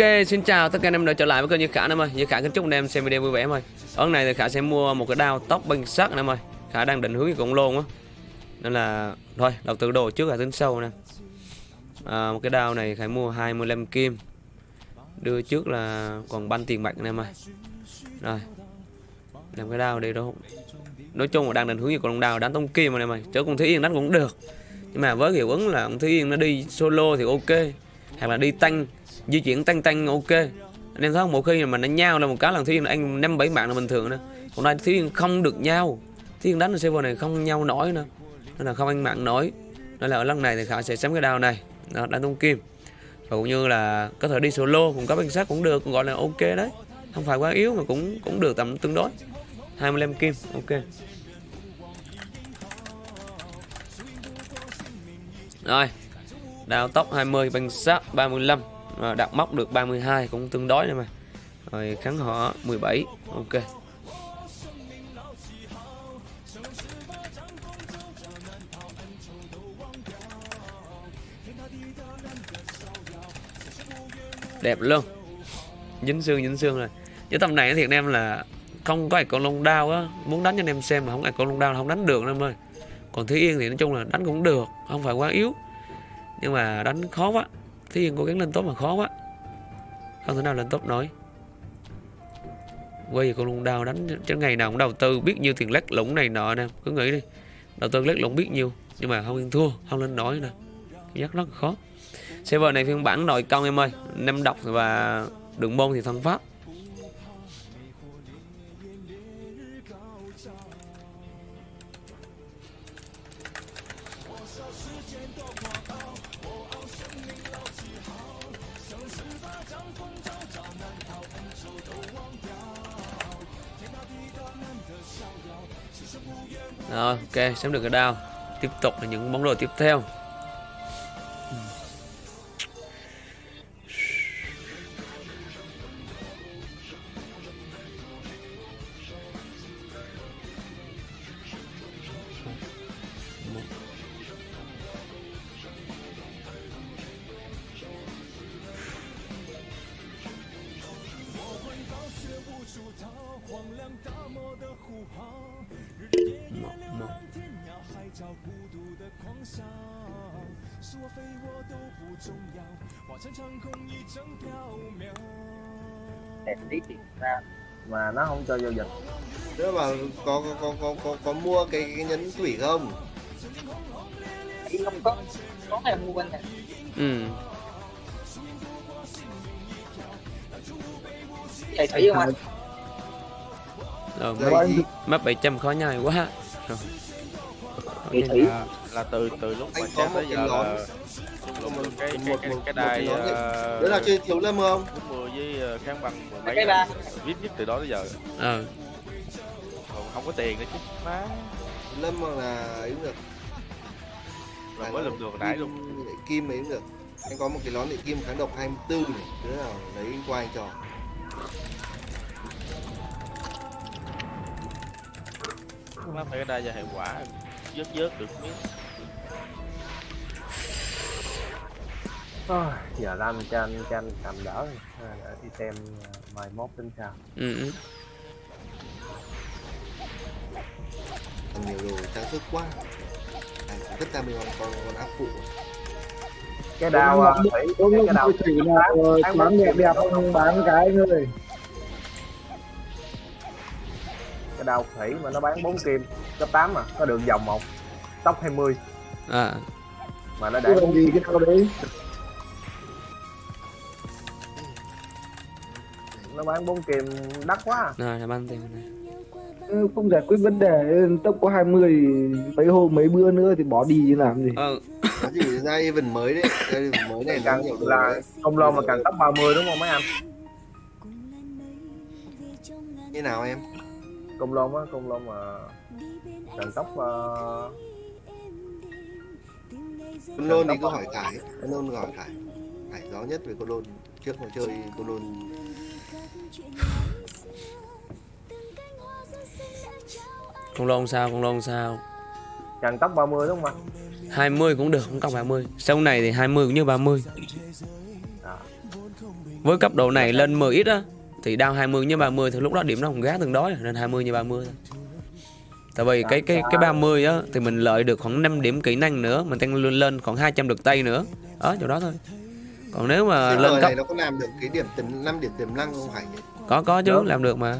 Ok, xin chào tất cả anh em đã trở lại với kênh Như Khả em ơi. Như Khả kính chúc anh em xem video vui vẻ em ơi. Ở này thì Khả sẽ mua một cái đao tóc bằng sắt em ơi. Khả đang định hướng cái cũng luôn á. Nên là thôi, đầu tư đồ trước là tính sâu nè. À, một cái đao này Khả mua 25 kim. Đưa trước là còn banh tiền bạc anh em ơi. Rồi. Làm cái đao đi đâu. Nói chung là đang định hướng cái con đao đánh tông kim anh em ơi. Chứ con Thúy Yên đánh cũng được. Nhưng mà với hiệu ứng là con Thúy Yên nó đi solo thì ok. Hoặc là đi tăng di chuyển tăng tăng ok. Anh em thấy không một khi mà nó nhau là một cái lần thiên anh năm bảy bạn là bình thường nữa hôm nay thiên không được nhau thiên đánh ở server này không nhau nổi nữa. Nên là không anh mạng nổi. Nên là ở lần này thì khả sẽ sắm cái đao này. Đó, đánh tung kim. Và cũng như là có thể đi solo cùng có bánh sát cũng được cũng gọi là ok đấy. Không phải quá yếu mà cũng cũng được tầm tương đối. 25 kim ok. Rồi đào tóc 20 bánh sát 35 Ờ, đặt móc được 32 cũng tương đối này mà. Rồi kháng họ 17 ok. Đẹp luôn. Dính xương dính xương rồi. Chứ tầm này thiệt em là không có con lông đao á. Muốn đánh cho anh em xem mà không ai con lông đao là không đánh được em ơi. Còn thế yên thì nói chung là đánh cũng được, không phải quá yếu. Nhưng mà đánh khó quá. Thế nhưng cố gắng lên top mà khó quá. Không thể nào lên top nổi. Quay về con lùng đào đánh Chứ ngày nào cũng đầu tư biết nhiêu tiền lắc lũng này nọ nè. Cứ nghĩ đi, Đầu tư lắc lũng biết nhiêu, Nhưng mà không yên thua, Không lên nổi nè Giác rất khó. Server này phiên bản nội công em ơi, năm độc và đường môn thì thân pháp. Rồi ok xem được cái đao Tiếp tục là những món đồ tiếp theo. Đẹp tí ra mà nó không cho giao dịch Nếu mà có có có có có, có mua cái, cái nhẫn thủy không? Ý không có có ngày mua bên này. Ừ. Chạy thủy không anh Rồi Rồi mất, gì? mất 700 khó nhai quá Rồi thủy là, là từ từ lúc mà Anh có một tới cái giờ nón. là cái cái một- cái cái, đài uh, Đấy là chơi thiếu lâm không? bốn mười với ờ, kháng bằng mười mấy Cái ba. viết nhất từ đó tới giờ Ờ còn không có tiền nữa chứ má lâm là ấy cũng được. rồi mới lượm được nãy luôn Kim- Kim ấy cũng được. Anh có một cái nón điện kim kháng độc 24 này. Đứa nào lấy qua anh trò. Má phải cái đai giờ hệ quả. Vớt vớt được miếng. Ôi, giờ ra mình cho anh cho anh cầm đỡ à, để đi xem à, mai mốt tính sao. Ừ, ừ. Còn nhiều đồ trang sức quá. À, tất cả mình còn còn, còn áp phụ. cái đao à, thủy Đúng cái, đao thủy nào. bán đẹp đẹp không bán cái anh cái đao thủy mà nó bán 4 kim cấp 8 mà có đường vòng một tốc 20 À. Mà nó để làm gì cái nào đấy? Nó bán 4 kim đắt quá Rồi làm ăn tiền này. Ừ, không giải quyết vấn đề tốc có 20 mấy hôm mấy bữa nữa thì bỏ đi chứ làm gì? Ờ. Có gì ra event mới đấy. Ra event mới này nó càng nhiều là đấy. không lo mà càng tốc 30 đúng không mấy anh? Như nào em? Công lôn á công lôn mà càng tốc uh, Con lôn thì cứ hỏi Khải. Con lôn hỏi Khải. Khải rõ nhất về con lôn. Trước mà chơi con lôn. Con lôn sao con lôn sao? Càng tốc 30 đúng không anh 20 cũng được không cần 30 Sau này thì 20 cũng như 30 với cấp độ này lên 10 ít á thì đao 20 như 30 thì lúc đó điểm nó không gá từng đó nên 20 như 30 thôi. Tại vì cái cái cái 30 á thì mình lợi được khoảng 5 điểm kỹ năng nữa, mình tăng lên lên khoảng 200 được tay nữa. Đó chỗ đó thôi. Còn nếu mà Cái lên cấp này nó có làm được cái điểm tiềm năm điểm tiềm năng không phải nhỉ? có có chứ Được. làm được mà